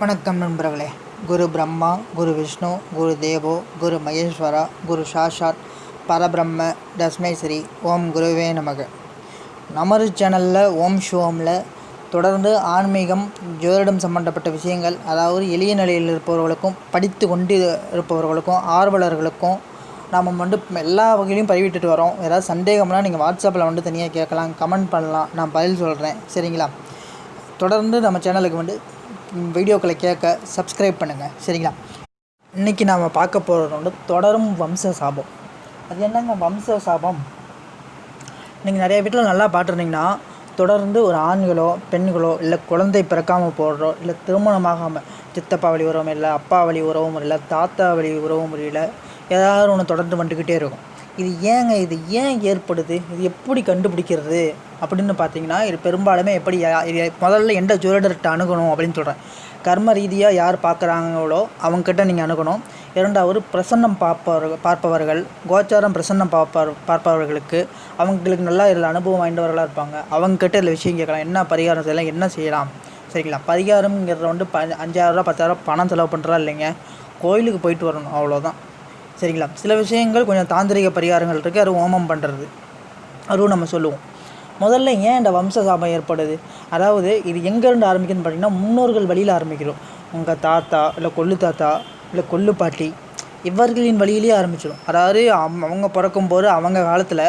வணக்கம் நண்பர்களே. குரு பிரம்மா குரு விஷ்ணு குரு தேவோ குரு மகேஸ்வரா குரு சாஷாத் பரபிரம்ம தஸ்மேஸ்வரி ஓம் குருவே நமக. நமது சேனலில் ஓம் ஷோமில் தொடர்ந்து ஆன்மீகம் ஜோதிடம் சம்பந்தப்பட்ட விஷயங்கள் அதாவது எளிய நிலையில் இருப்பவர்களுக்கும் படித்து கொண்டு இருப்பவர்களுக்கும் ஆர்வலர்களுக்கும் நாம் வந்து எல்லா வகையிலையும் பதிவிட்டுட்டு வரோம். ஏதாவது சந்தேகம்னா நீங்கள் வாட்ஸ்அப்பில் வந்து தனியாக கேட்கலாம் கமெண்ட் பண்ணலாம். நான் பதில் சொல்கிறேன் சரிங்களா? தொடர்ந்து நம்ம சேனலுக்கு வந்து வீடியோக்களை கேட்க சப்ஸ்கிரைப் பண்ணுங்கள் சரிங்களா? இன்றைக்கி நாம் பார்க்க போகிறது வந்து தொடரும் வம்ச சாபம். அது என்னங்க வம்ச சாபம்? நீங்கள் நிறைய வீட்டில் நல்லா பார்த்துருந்தீங்கன்னா தொடர்ந்து ஒரு ஆண்களோ பெண்களோ இல்லை குழந்தை பிறக்காமல் போடுறோ இல்லை திருமணமாகாமல் சித்தப்பா வழி உறவும் இல்லை அப்பா வழி உறவும் இல்லை தாத்தா வழி உறவும் இல்லை ஏதாவது ஒன்று தொடர்ந்து வந்துக்கிட்டே இருக்கும். இது ஏங்க இது ஏன் ஏற்படுது? இது எப்படி கண்டுபிடிக்கிறது? அப்படின்னு பார்த்தீங்கன்னா இது பெரும்பாலுமே எப்படி முதல்ல எந்த ஜுவலர்கிட்ட அணுகணும் அப்படின்னு சொல்கிறேன் கர்ம ரீதியாக யார் பார்க்குறாங்களோ அவங்கக்கிட்ட நீங்கள் அணுகணும். இரண்டாவது பிரசன்னம் பார்ப்பவர்கள் பார்ப்பவர்கள் கோச்சாரம் பிரசன்னம் பார்ப்பவர் பார்ப்பவர்களுக்கு அவங்களுக்கு நல்லா இதில் அனுபவம் வாய்ந்தவர்களாக இருப்பாங்க. அவங்கக்கிட்ட இதில் விஷயம் கேட்கலாம். என்ன பரிகாரம் செய்யலாம்? என்ன செய்யலாம்? சரிங்களா? பரிகாரம்ங்கிறத வந்து ப அஞ்சாயிரரூவா பத்தாயிரரூவா பணம் செலவு பண்ணுறா இல்லைங்க? கோயிலுக்கு போயிட்டு வரணும். அவ்வளோதான் சரிங்களா? சில விஷயங்கள் கொஞ்சம் தாந்திரிக பரிகாரங்கள் இருக்குது அது ஓமம் பண்ணுறது அதுவும் நம்ம சொல்லுவோம். முதல்ல ஏன் இந்த வம்ச சாபம் ஏற்படுது? அதாவது இது எங்கேருந்து ஆரம்பிக்குதுன்னு பார்த்தீங்கன்னா முன்னோர்கள் வழியில் ஆரம்பிக்கிறோம். உங்கள் தாத்தா இல்லை கொள்ளு தாத்தா இல்லை கொள்ளு பாட்டி இவர்களின் வழியிலேயே ஆரம்பிச்சிடும் அதாவது அம்- அவங்க பிறக்கும்போது அவங்க காலத்தில்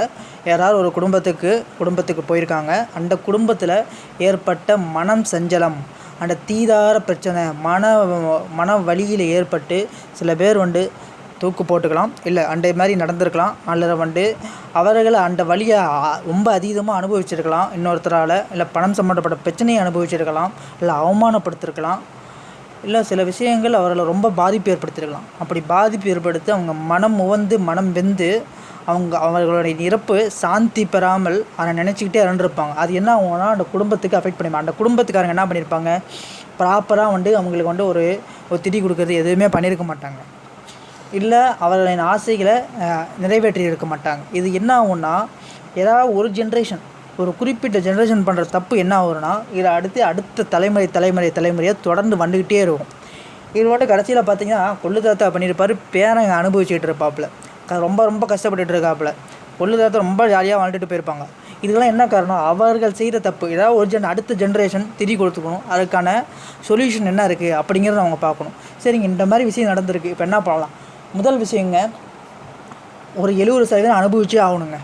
யாராவது ஒரு குடும்பத்துக்கு குடும்பத்துக்கு போயிருக்காங்க. அந்த குடும்பத்தில் ஏற்பட்ட மனம் சஞ்சலம் அந்த தீதார பிரச்சனை மன மன வழியில் ஏற்பட்டு சில பேர் வந்து தூக்கு போட்டுக்கலாம் இல்லை அண்டை மாதிரி நடந்திருக்கலாம். அல்லது வந்து அவர்கள் அந்த வழியை ரொம்ப அதீதமாக அனுபவிச்சிருக்கலாம். இன்னொருத்தரால் இல்லை பணம் சம்மந்தப்பட்ட பிரச்சனையை அனுபவிச்சிருக்கலாம் இல்லை அவமானப்படுத்திருக்கலாம். இல்லை சில விஷயங்கள் அவர்களை ரொம்ப பாதிப்பு ஏற்படுத்தியிருக்கலாம் அப்படி பாதிப்பு ஏற்படுத்தி அவங்க மனம் உவந்து மனம் வெந்து அவங்க அவர்களுடைய இறப்பு சாந்தி பெறாமல் அதை நினச்சிக்கிட்டே இறந்துருப்பாங்க. அது என்ன ஆகும்னா அந்த குடும்பத்துக்கு அஃபெக்ட் பண்ணிப்பாங்க. அந்த குடும்பத்துக்காரங்க என்ன பண்ணியிருப்பாங்க ப்ராப்பராக வந்து அவங்களுக்கு வந்து ஒரு ஒரு திடி கொடுக்குறது எதுவுமே பண்ணியிருக்க மாட்டாங்க. இல்லை அவர்களின் ஆசைகளை நிறைவேற்றி இருக்க மாட்டாங்க. இது என்ன ஆகும்னா ஏதாவது ஒரு ஜென்ரேஷன் ஒரு குறிப்பிட்ட ஜென்ரேஷன் பண்ணுற தப்பு என்ன ஆகும்னா இதை அடுத்து அடுத்த தலைமுறை தலைமுறை தலைமுறையாக தொடர்ந்து வந்துக்கிட்டே இருக்கும். இது மட்டும் கடைசியில் பார்த்தீங்கன்னா கொள்ளு தாத்தா பண்ணியிருப்பார் பேரங்க அனுபவிச்சுட்டு இருப்பாப்புல. க- ரொம்ப ரொம்ப கஷ்டப்பட்டுட்டு இருக்காப்புல. கொள்ளு தாத்தா ரொம்ப ஜாலியாக வாழ்ந்துட்டு போயிருப்பாங்க. இதுக்கெல்லாம் என்ன காரணம்? அவர்கள் செய்கிற தப்பு. ஏதாவது ஒரு ஜென் அடுத்த ஜென்ரேஷன் திரி கொடுத்துக்கணும். அதுக்கான சொல்யூஷன் என்ன இருக்குது அப்படிங்கிறத அவங்க பார்க்கணும். சரிங்க இந்த மாதிரி விஷயம் நடந்திருக்கு. இப்போ என்ன பண்ணலாம்? முதல் விஷயங்க ஒரு எழுபது சதவீதம் அனுபவிச்சே ஆகணுங்க.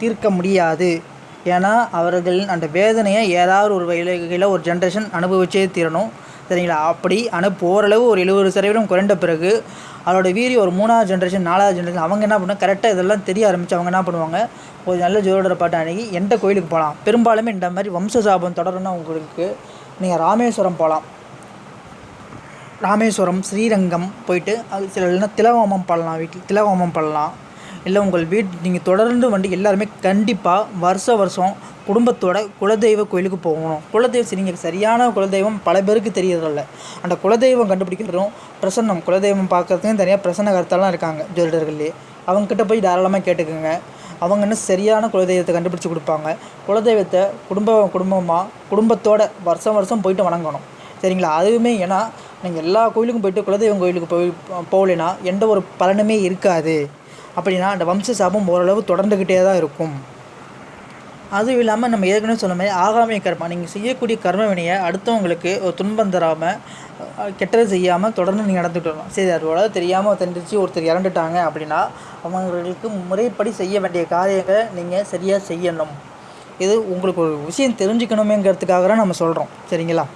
தீர்க்க முடியாது. ஏன்னா அவர்கள் அந்த வேதனையை ஏதாவது ஒரு வகையில் ஒரு ஜென்ரேஷன் அனுபவிச்சே தீரணும். சரிங்களா? அப்படி அனுப்பு ஓரளவு ஒரு எழுபது சதவீதம் குறைந்த பிறகு அவரோட வீரி ஒரு மூணாவது ஜென்ரேஷன் நாலாவது ஜென்ரேஷன் அவங்க என்ன பண்ணுவாங்க? கரெக்டாக இதெல்லாம் தெரிய ஆரம்பித்து அவங்க என்ன பண்ணுவாங்க? ஒரு நல்ல ஜோதிடரை பாட்டு அணுகி எந்த கோயிலுக்கு போகலாம்? பெரும்பாலுமே இந்த மாதிரி வம்ச சாபம் தொடரணும்னா உங்களுக்கு நீங்கள் ராமேஸ்வரம் போகலாம். ராமேஸ்வரம் ஸ்ரீரங்கம் போயிட்டு அது சில இல்லைன்னா திலகோமம் பண்ணலாம் வீட்டில் திலகோமம் பண்ணலாம். இல்லை உங்கள் வீட் நீங்கள் தொடர்ந்து வந்து எல்லாருமே கண்டிப்பாக வருஷ வருஷம் குடும்பத்தோட குலதெய்வ கோயிலுக்கு போகணும். குலதெய்வம் சரி நீங்கள் சரியான குலதெய்வம் பல பேருக்கு தெரியறதில்ல. அந்த குலதெய்வம் கண்டுபிடிக்கிறதும் பிரசன்னம் குலதெய்வம் பார்க்குறதுக்கும் தனியாக பிரசன்ன கருத்தாலாம் இருக்காங்க ஜோதிடர்கள்லேயே அவங்கக்கிட்ட போய் தாராளமாக கேட்டுக்கோங்க. அவங்க இன்னும் சரியான குலதெய்வத்தை கண்டுபிடிச்சி கொடுப்பாங்க. குலதெய்வத்தை குடும்ப குடும்பமாக குடும்பத்தோட வருஷம் வருஷம் போயிட்டு வணங்கணும். சரிங்களா? அதுவுமே ஏன்னா நீங்கள் எல்லா கோயிலுக்கும் போயிட்டு குலதெய்வம் கோயிலுக்கு போய் போகலைன்னா எந்த ஒரு பலனுமே இருக்காது. அப்படின்னா அந்த வம்ச சாபம் ஓரளவு தொடர்ந்துக்கிட்டே தான் இருக்கும். அதுவும் இல்லாமல் நம்ம ஏற்கனவே சொன்ன மாதிரி ஆகாமிய கர்மா நீங்கள் செய்யக்கூடிய கர்ம வினையை அடுத்தவங்களுக்கு ஒரு துன்பம் தராமல் கெட்டது செய்யாமல் தொடர்ந்து நீங்கள் நடந்துட்டு வரணும். சரி அதோட தெரியாமல் தெரிஞ்சிச்சு ஒருத்தர் இறந்துட்டாங்க அப்படின்னா அவங்களுக்கு முறைப்படி செய்ய வேண்டிய காரியங்களை நீங்கள் சரியாக செய்யணும். இது உங்களுக்கு ஒரு விஷயம் தெரிஞ்சுக்கணுமேங்கிறதுக்காக தான் நம்ம சொல்கிறோம் சரிங்களா?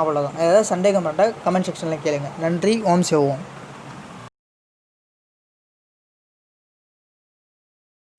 அவ்வளோதான் ஏதாவது சந்தேகம் இருந்தால் கமெண்ட் செக்ஷனில் கேளுங்கள் நன்றி. ஓம் சிவோம்